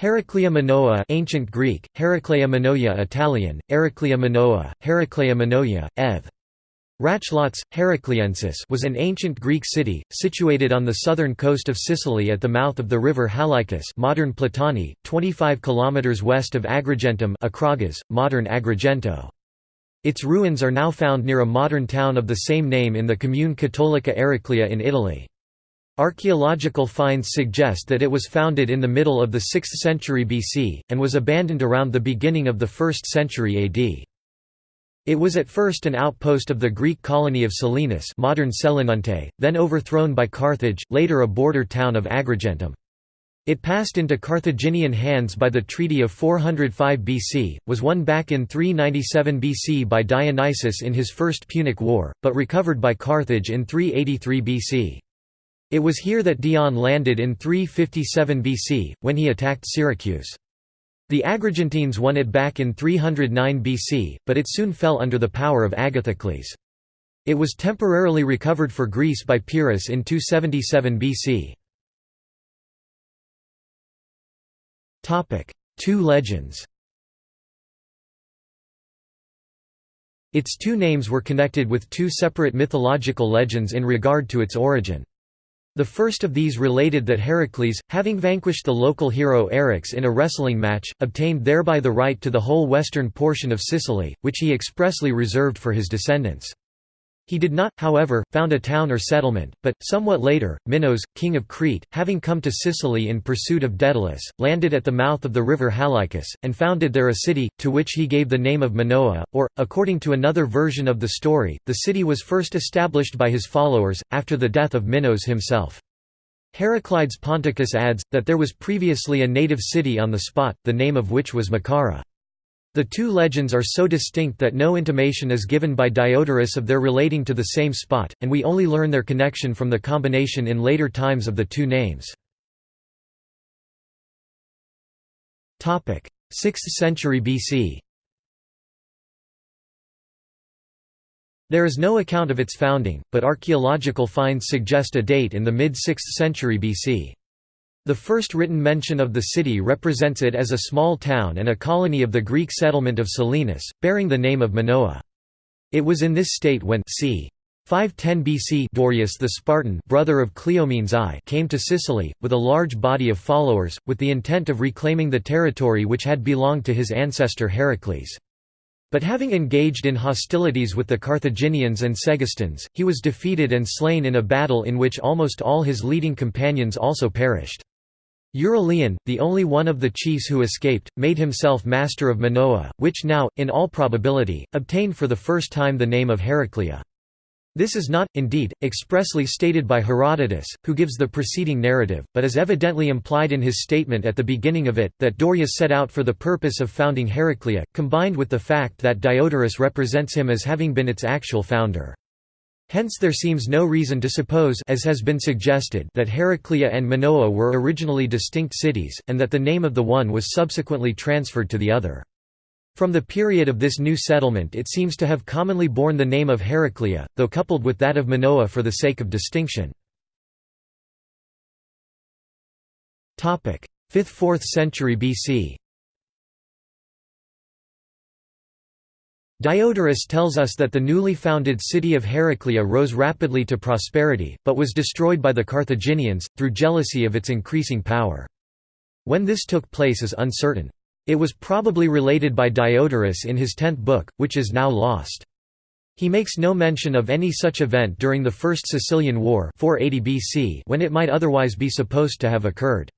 Heraclea Minoa ancient Greek, Heraclea Minoia Italian, Heraclea Minoa, Heraclea Minoia, ev. Rachlots, Heracleiensis was an ancient Greek city, situated on the southern coast of Sicily at the mouth of the river Halicus modern Platani, 25 km west of Agrigentum modern Agrigento. Its ruins are now found near a modern town of the same name in the commune Cattolica Eraclea in Italy. Archaeological finds suggest that it was founded in the middle of the 6th century BC, and was abandoned around the beginning of the 1st century AD. It was at first an outpost of the Greek colony of Selinus modern Selinunte, then overthrown by Carthage, later a border town of Agrigentum. It passed into Carthaginian hands by the Treaty of 405 BC, was won back in 397 BC by Dionysius in his First Punic War, but recovered by Carthage in 383 BC. It was here that Dion landed in 357 BC, when he attacked Syracuse. The Agrigentines won it back in 309 BC, but it soon fell under the power of Agathocles. It was temporarily recovered for Greece by Pyrrhus in 277 BC. Two legends Its two names were connected with two separate mythological legends in regard to its origin. The first of these related that Heracles, having vanquished the local hero Eryx in a wrestling match, obtained thereby the right to the whole western portion of Sicily, which he expressly reserved for his descendants. He did not, however, found a town or settlement, but, somewhat later, Minos, king of Crete, having come to Sicily in pursuit of Daedalus, landed at the mouth of the river Halicus, and founded there a city, to which he gave the name of Minoa, or, according to another version of the story, the city was first established by his followers, after the death of Minos himself. Heraclides Ponticus adds, that there was previously a native city on the spot, the name of which was Macara. The two legends are so distinct that no intimation is given by Diodorus of their relating to the same spot, and we only learn their connection from the combination in later times of the two names. 6th century BC There is no account of its founding, but archaeological finds suggest a date in the mid-6th century BC. The first written mention of the city represents it as a small town and a colony of the Greek settlement of Selinus, bearing the name of Minoa. It was in this state when c. 510 BC Dorieus the Spartan brother of Cleomenes I came to Sicily, with a large body of followers, with the intent of reclaiming the territory which had belonged to his ancestor Heracles. But having engaged in hostilities with the Carthaginians and Segestans, he was defeated and slain in a battle in which almost all his leading companions also perished. Euryleon, the only one of the chiefs who escaped, made himself master of Minoa, which now, in all probability, obtained for the first time the name of Heraclea. This is not, indeed, expressly stated by Herodotus, who gives the preceding narrative, but is evidently implied in his statement at the beginning of it, that Dorieus set out for the purpose of founding Heraclea, combined with the fact that Diodorus represents him as having been its actual founder. Hence there seems no reason to suppose as has been suggested that Heraclea and Minoa were originally distinct cities, and that the name of the one was subsequently transferred to the other. From the period of this new settlement it seems to have commonly borne the name of Heraclea, though coupled with that of Minoa for the sake of distinction. 5th–4th century BC Diodorus tells us that the newly founded city of Heraclea rose rapidly to prosperity, but was destroyed by the Carthaginians, through jealousy of its increasing power. When this took place is uncertain. It was probably related by Diodorus in his tenth book, which is now lost. He makes no mention of any such event during the First Sicilian War 480 BC when it might otherwise be supposed to have occurred.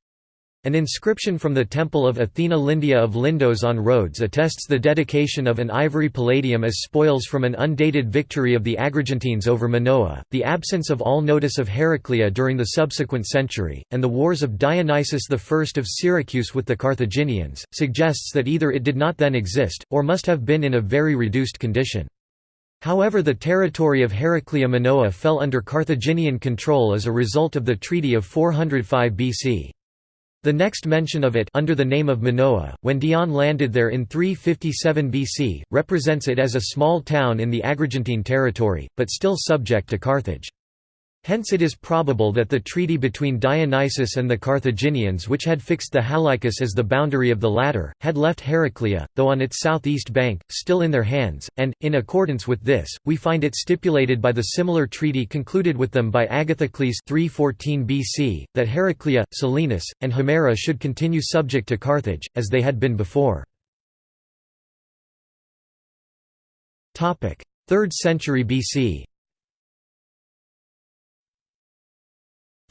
An inscription from the temple of Athena Lindia of Lindos on Rhodes attests the dedication of an ivory palladium as spoils from an undated victory of the Agrigentines over Minoa, the absence of all notice of Heraclea during the subsequent century, and the wars of Dionysius I of Syracuse with the Carthaginians, suggests that either it did not then exist, or must have been in a very reduced condition. However the territory of Heraclea Minoa fell under Carthaginian control as a result of the Treaty of 405 BC. The next mention of it under the name of Minoa, when Dion landed there in 357 BC, represents it as a small town in the Agrigentine territory, but still subject to Carthage. Hence it is probable that the treaty between Dionysius and the Carthaginians which had fixed the Halicus as the boundary of the latter, had left Heraclea, though on its southeast bank, still in their hands, and, in accordance with this, we find it stipulated by the similar treaty concluded with them by Agathocles 314 BC, that Heraclea, Selinus, and Himera should continue subject to Carthage, as they had been before. 3rd century BC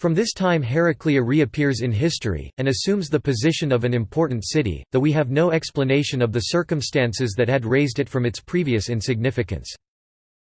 From this time Heraclea reappears in history, and assumes the position of an important city, though we have no explanation of the circumstances that had raised it from its previous insignificance.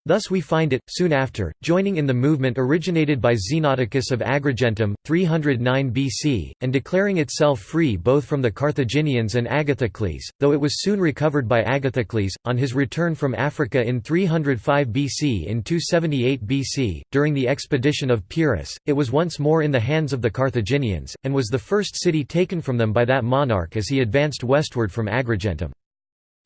Thus we find it, soon after, joining in the movement originated by Xenodicus of Agrigentum, 309 BC, and declaring itself free both from the Carthaginians and Agathocles, though it was soon recovered by Agathocles, on his return from Africa in 305 BC In 278 BC, during the expedition of Pyrrhus, it was once more in the hands of the Carthaginians, and was the first city taken from them by that monarch as he advanced westward from Agrigentum.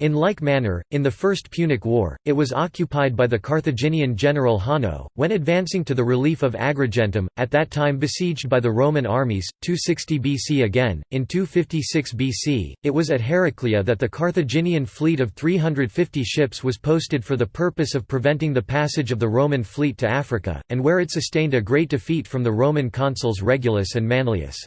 In like manner, in the First Punic War, it was occupied by the Carthaginian general Hanno, when advancing to the relief of Agrigentum, at that time besieged by the Roman armies. 260 BC again, in 256 BC, it was at Heraclea that the Carthaginian fleet of 350 ships was posted for the purpose of preventing the passage of the Roman fleet to Africa, and where it sustained a great defeat from the Roman consuls Regulus and Manlius.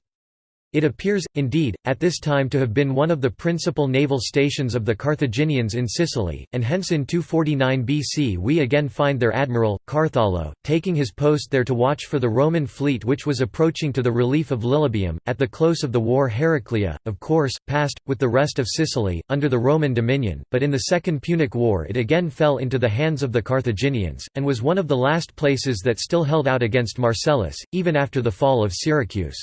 It appears, indeed, at this time to have been one of the principal naval stations of the Carthaginians in Sicily, and hence in 249 BC we again find their admiral, Carthalo, taking his post there to watch for the Roman fleet which was approaching to the relief of Lilybaeum. At the close of the war Heraclea, of course, passed, with the rest of Sicily, under the Roman dominion, but in the Second Punic War it again fell into the hands of the Carthaginians, and was one of the last places that still held out against Marcellus, even after the fall of Syracuse.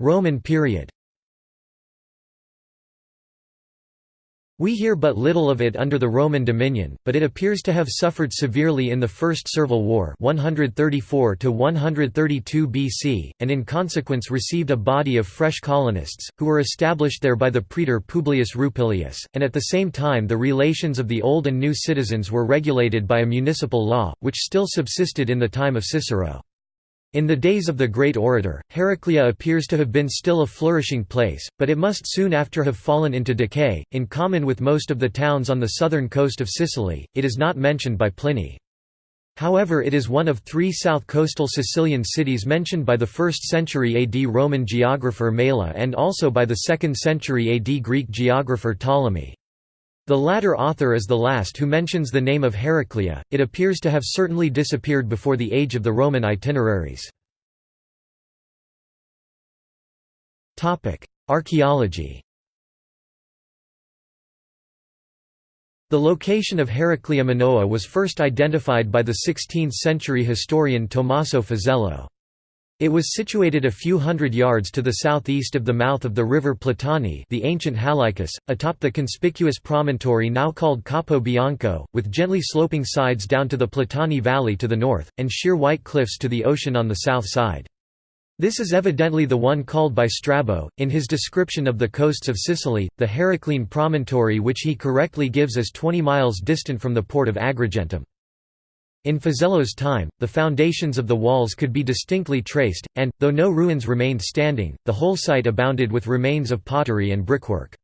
Roman period We hear but little of it under the Roman dominion, but it appears to have suffered severely in the First Servile War (134–132 BC, and in consequence received a body of fresh colonists, who were established there by the praetor Publius Rupilius, and at the same time the relations of the old and new citizens were regulated by a municipal law, which still subsisted in the time of Cicero. In the days of the great orator, Heraclea appears to have been still a flourishing place, but it must soon after have fallen into decay. In common with most of the towns on the southern coast of Sicily, it is not mentioned by Pliny. However it is one of three south coastal Sicilian cities mentioned by the 1st century AD Roman geographer Mela and also by the 2nd century AD Greek geographer Ptolemy. The latter author is the last who mentions the name of Heraclea, it appears to have certainly disappeared before the age of the Roman itineraries. Archaeology The location of Heraclea Minoa was first identified by the 16th-century historian Tommaso Fazello. It was situated a few hundred yards to the southeast of the mouth of the river Platani the ancient Halicus, atop the conspicuous promontory now called Capo Bianco, with gently sloping sides down to the Platani Valley to the north, and sheer white cliffs to the ocean on the south side. This is evidently the one called by Strabo, in his description of the coasts of Sicily, the Heraclean promontory which he correctly gives as 20 miles distant from the port of Agrigentum. In Fazello's time, the foundations of the walls could be distinctly traced, and, though no ruins remained standing, the whole site abounded with remains of pottery and brickwork.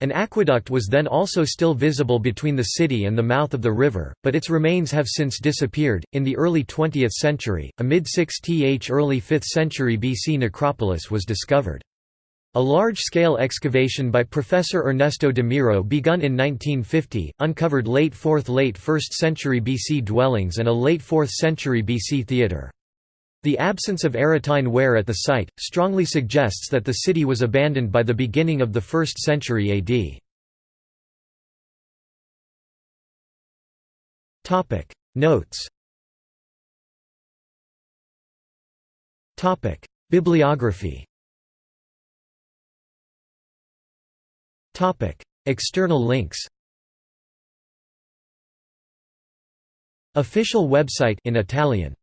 An aqueduct was then also still visible between the city and the mouth of the river, but its remains have since disappeared. In the early 20th century, a mid 6th early 5th century BC necropolis was discovered. A large-scale excavation by Professor Ernesto de Miro begun in 1950, uncovered late 4th late 1st century BC dwellings and a late 4th century BC theatre. The absence of Aretine ware at the site, strongly suggests that the city was abandoned by the beginning of the 1st century AD. Notes Bibliography External links Official website in Italian